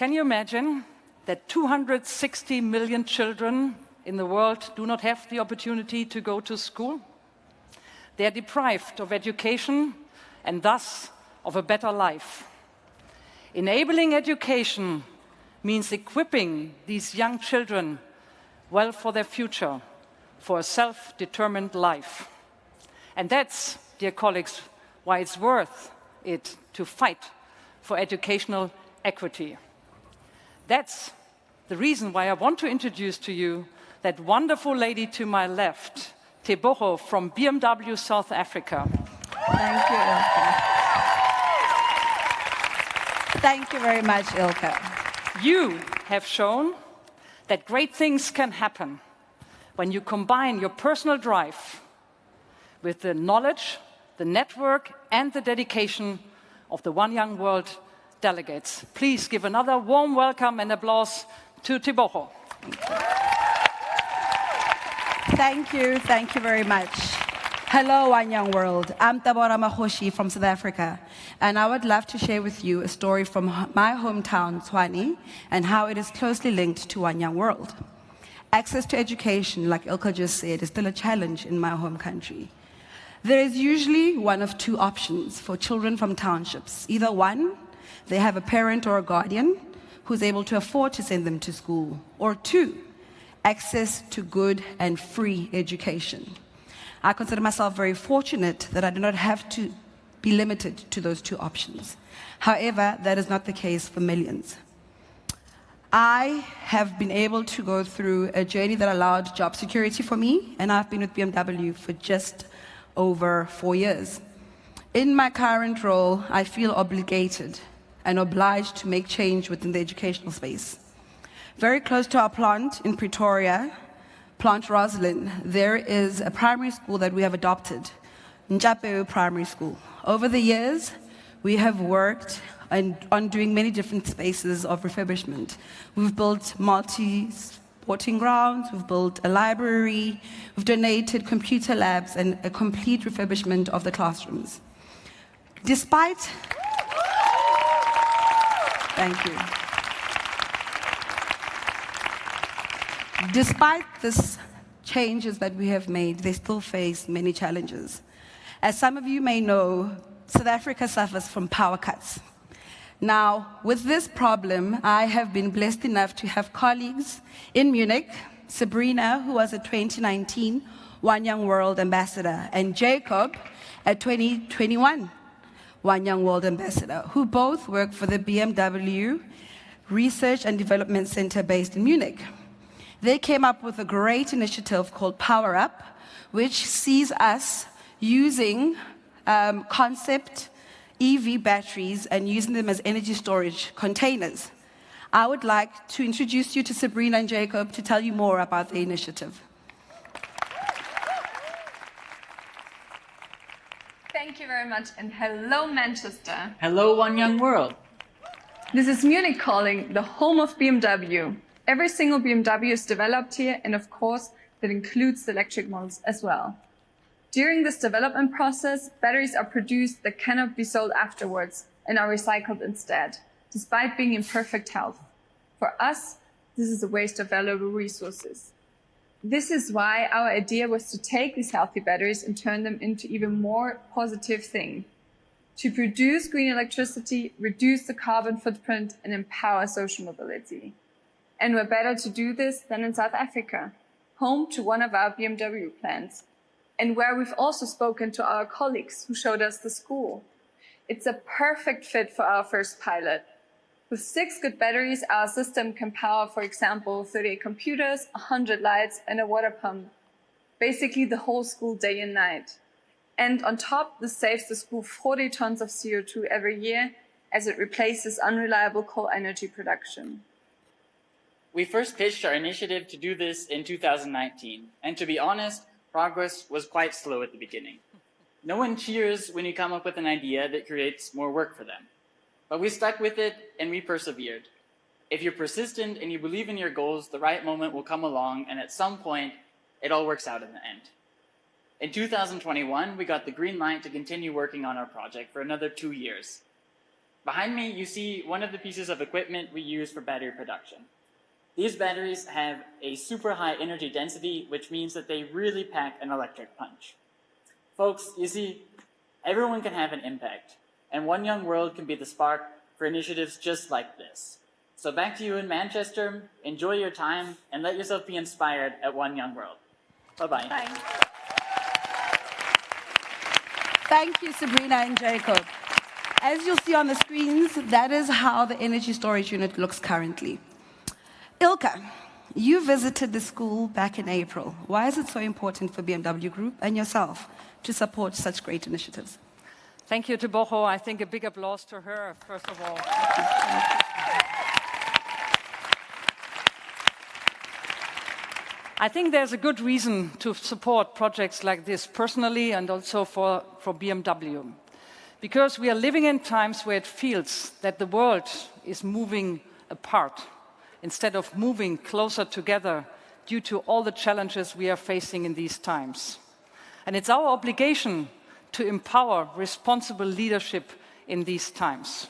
Can you imagine that 260 million children in the world do not have the opportunity to go to school? They are deprived of education and thus of a better life. Enabling education means equipping these young children well for their future, for a self-determined life. And that's, dear colleagues, why it's worth it to fight for educational equity. That's the reason why I want to introduce to you that wonderful lady to my left, Teboho from BMW South Africa. Thank you, Ilka. Thank you very much, Ilka. You have shown that great things can happen when you combine your personal drive with the knowledge, the network and the dedication of the One Young World delegates. Please give another warm welcome and applause to Teboho. Thank you, thank you very much. Hello, One Young World. I'm Teboho Mahoshi from South Africa, and I would love to share with you a story from my hometown, Tshwane, and how it is closely linked to One Young World. Access to education, like Ilka just said, is still a challenge in my home country. There is usually one of two options for children from townships. Either one, they have a parent or a guardian who's able to afford to send them to school, or two, access to good and free education. I consider myself very fortunate that I do not have to be limited to those two options. However, that is not the case for millions. I have been able to go through a journey that allowed job security for me, and I've been with BMW for just over four years. In my current role, I feel obligated and obliged to make change within the educational space. Very close to our plant in Pretoria, Plant Rosslyn, there is a primary school that we have adopted, Njapeu Primary School. Over the years, we have worked on, on doing many different spaces of refurbishment. We've built multi sporting grounds, we've built a library, we've donated computer labs and a complete refurbishment of the classrooms. Despite, thank you. Despite this changes that we have made, they still face many challenges. As some of you may know, South Africa suffers from power cuts. Now, with this problem, I have been blessed enough to have colleagues in Munich, Sabrina, who was a 2019 One Young World Ambassador, and Jacob, a 2021 One Young World Ambassador, who both work for the BMW Research and Development Center based in Munich. They came up with a great initiative called Power Up, which sees us using um, concept EV batteries and using them as energy storage containers. I would like to introduce you to Sabrina and Jacob to tell you more about the initiative. Thank you very much, and hello, Manchester. Hello, One Young World. This is Munich calling, the home of BMW. Every single BMW is developed here, and of course, that includes the electric models as well. During this development process, batteries are produced that cannot be sold afterwards and are recycled instead, despite being in perfect health. For us, this is a waste of valuable resources. This is why our idea was to take these healthy batteries and turn them into even more positive thing. To produce green electricity, reduce the carbon footprint and empower social mobility. And we're better to do this than in South Africa, home to one of our BMW plants, and where we've also spoken to our colleagues who showed us the school. It's a perfect fit for our first pilot. With six good batteries, our system can power, for example, 38 computers, 100 lights, and a water pump. Basically the whole school day and night. And on top, this saves the school 40 tons of CO2 every year as it replaces unreliable coal energy production. We first pitched our initiative to do this in 2019, and to be honest, progress was quite slow at the beginning. No one cheers when you come up with an idea that creates more work for them. But we stuck with it and we persevered. If you're persistent and you believe in your goals, the right moment will come along and at some point, it all works out in the end. In 2021, we got the green light to continue working on our project for another two years. Behind me, you see one of the pieces of equipment we use for battery production. These batteries have a super high energy density, which means that they really pack an electric punch. Folks, you see, everyone can have an impact, and One Young World can be the spark for initiatives just like this. So back to you in Manchester, enjoy your time, and let yourself be inspired at One Young World. Bye-bye. Thank, Thank you, Sabrina and Jacob. As you'll see on the screens, that is how the energy storage unit looks currently. Ilka, you visited the school back in April. Why is it so important for BMW Group and yourself to support such great initiatives? Thank you, Teboho. I think a big applause to her, first of all. I think there's a good reason to support projects like this personally and also for, for BMW. Because we are living in times where it feels that the world is moving apart instead of moving closer together due to all the challenges we are facing in these times. And it's our obligation to empower responsible leadership in these times.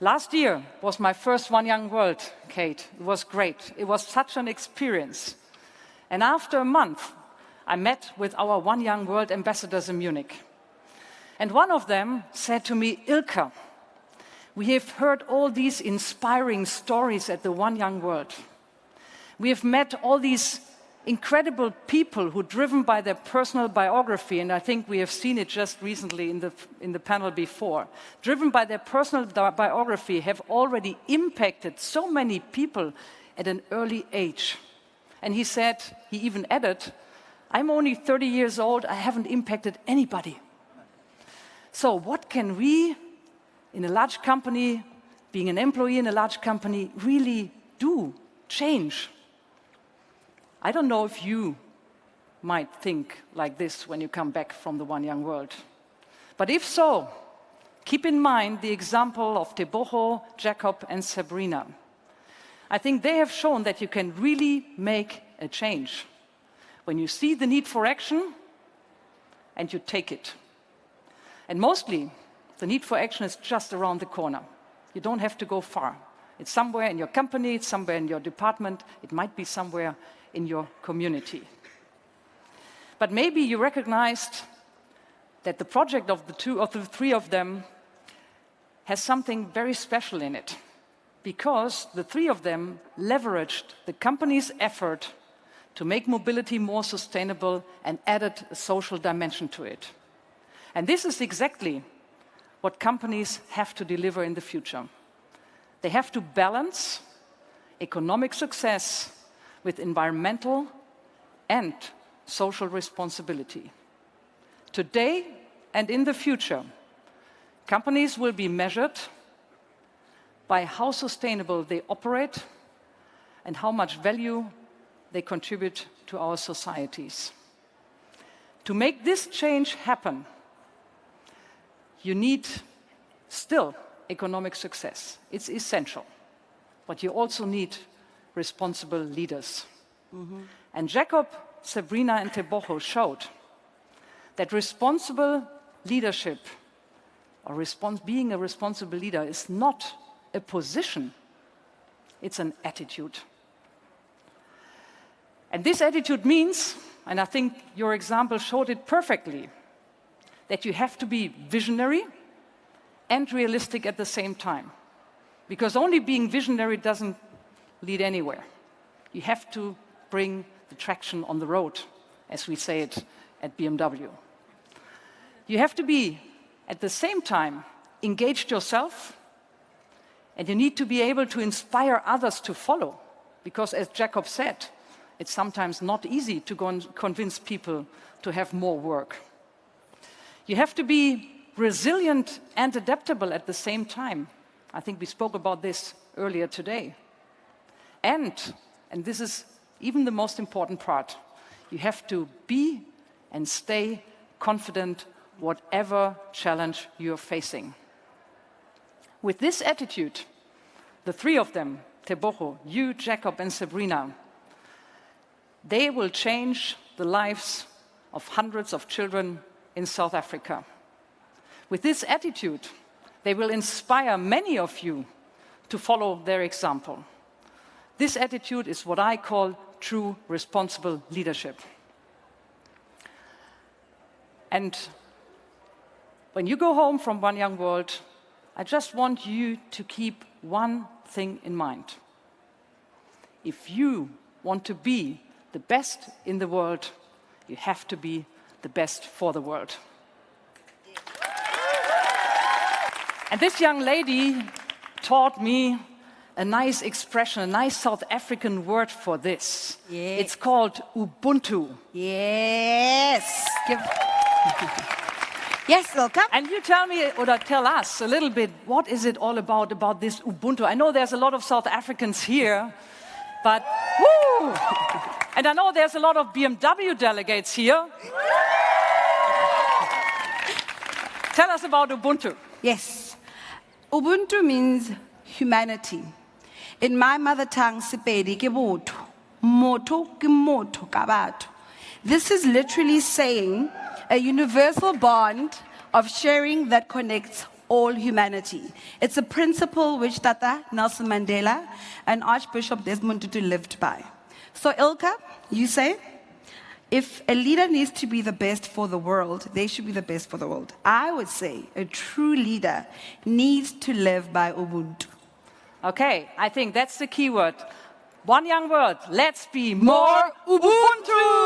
Last year was my first One Young World, Kate. It was great. It was such an experience. And after a month, I met with our One Young World ambassadors in Munich. And one of them said to me, Ilka, we have heard all these inspiring stories at the One Young World. We have met all these incredible people who, driven by their personal biography, and I think we have seen it just recently in the, in the panel before, driven by their personal biography, have already impacted so many people at an early age. And he said, he even added, I'm only 30 years old, I haven't impacted anybody. So what can we, in a large company, being an employee in a large company, really do, change? I don't know if you might think like this when you come back from the One Young World. But if so, keep in mind the example of Teboho, Jacob and Sabrina. I think they have shown that you can really make a change when you see the need for action and you take it. And mostly, the need for action is just around the corner. You don't have to go far. It's somewhere in your company, it's somewhere in your department, it might be somewhere in your community. But maybe you recognized that the project of the two of the three of them has something very special in it because the three of them leveraged the company's effort to make mobility more sustainable and added a social dimension to it. And this is exactly what companies have to deliver in the future. They have to balance economic success with environmental and social responsibility. Today and in the future, companies will be measured by how sustainable they operate and how much value they contribute to our societies. To make this change happen, you need still economic success. It's essential. But you also need responsible leaders. Mm -hmm. And Jacob, Sabrina and Teboho showed that responsible leadership or being a responsible leader is not a position, it's an attitude. And this attitude means, and I think your example showed it perfectly, that you have to be visionary and realistic at the same time. Because only being visionary doesn't lead anywhere. You have to bring the traction on the road, as we say it at BMW. You have to be, at the same time, engaged yourself, and you need to be able to inspire others to follow. Because as Jacob said, it's sometimes not easy to go and convince people to have more work. You have to be resilient and adaptable at the same time. I think we spoke about this earlier today. And, and this is even the most important part, you have to be and stay confident whatever challenge you're facing. With this attitude, the three of them, Teboho, you, Jacob and Sabrina, they will change the lives of hundreds of children in South Africa. With this attitude, They will inspire many of you to follow their example. This attitude is what I call true responsible leadership. And when you go home from One Young World, I just want you to keep one thing in mind. If you want to be the best in the world, you have to be the best for the world. And this young lady taught me a nice expression, a nice South African word for this. Yeah. It's called Ubuntu. Yes. Give... yes, Ilka. And you tell me, or tell us a little bit, what is it all about, about this Ubuntu? I know there's a lot of South Africans here, but woo! And I know there's a lot of BMW delegates here. tell us about Ubuntu. Yes. Ubuntu means humanity. In my mother tongue, Sepedi ke botho. Motho ke motho ka. This is literally saying a universal bond of sharing that connects all humanity. It's a principle which Tata Nelson Mandela and Archbishop Desmond Tutu lived by. So Ilka, you say, if a leader needs to be the best for the world, they should be the best for the world. I would say a true leader needs to live by Ubuntu. Okay, I think that's the key word. One young word. Let's be more Ubuntu.